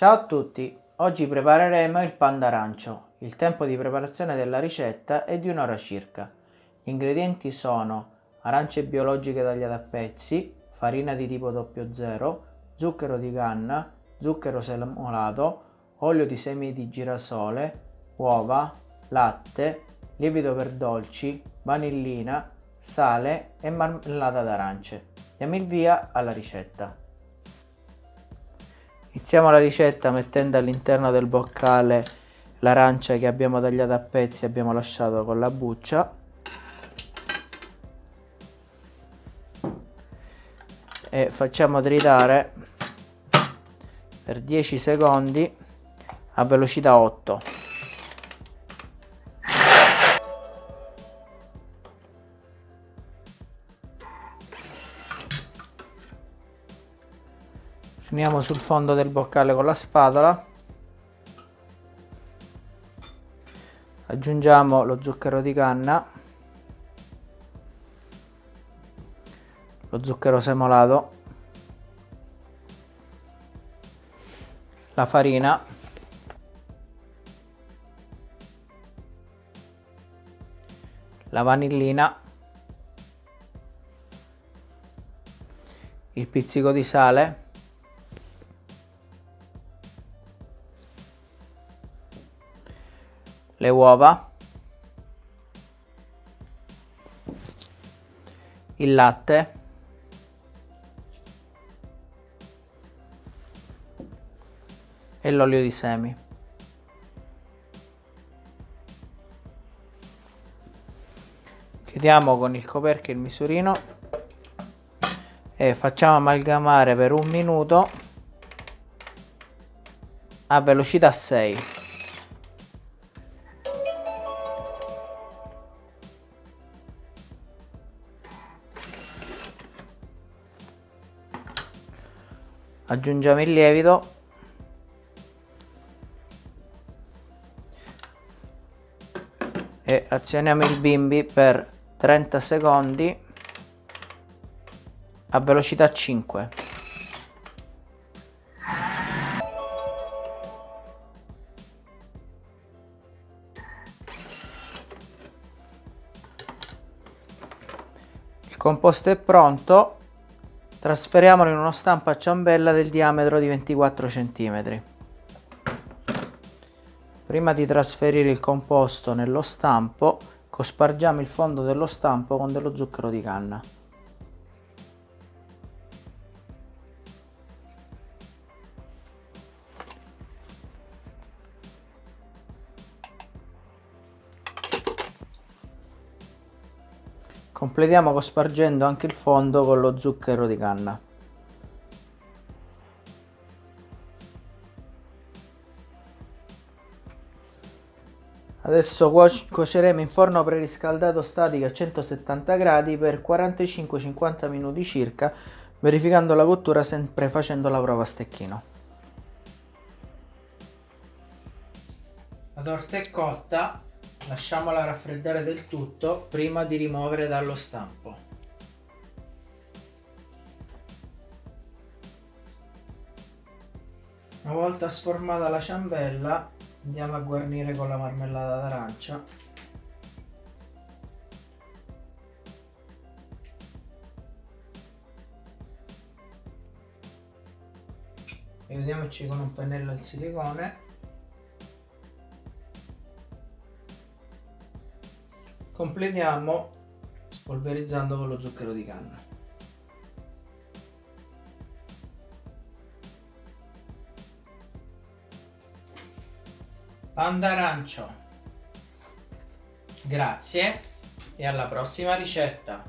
Ciao a tutti, oggi prepareremo il pan d'arancio. Il tempo di preparazione della ricetta è di un'ora circa. Gli ingredienti sono arance biologiche tagliate a pezzi, farina di tipo 00, zucchero di canna, zucchero semolato, olio di semi di girasole, uova, latte, lievito per dolci, vanillina, sale e marmellata d'arance. Diamo il via alla ricetta. Iniziamo la ricetta mettendo all'interno del boccale l'arancia che abbiamo tagliato a pezzi e abbiamo lasciato con la buccia. E facciamo tritare per 10 secondi a velocità 8. Finiamo sul fondo del boccale con la spatola. Aggiungiamo lo zucchero di canna. Lo zucchero semolato. La farina. La vanillina. Il pizzico di sale. Le uova, il latte, e l'olio di semi. Chiudiamo con il coperchio il misurino e facciamo amalgamare per un minuto a velocità 6. Aggiungiamo il lievito. E azioniamo il bimbi per 30 secondi a velocità 5 il composto è pronto Trasferiamolo in uno stampo a ciambella del diametro di 24 cm. Prima di trasferire il composto nello stampo, cospargiamo il fondo dello stampo con dello zucchero di canna. Completiamo cospargendo anche il fondo con lo zucchero di canna. Adesso cuoceremo in forno preriscaldato statico a 170 gradi per 45-50 minuti circa, verificando la cottura sempre facendo la prova a stecchino. La torta è cotta, Lasciamola raffreddare del tutto prima di rimuovere dallo stampo. Una volta sformata la ciambella andiamo a guarnire con la marmellata d'arancia e vediamoci con un pennello al silicone completiamo spolverizzando con lo zucchero di canna. Pan d'arancio grazie. E alla prossima ricetta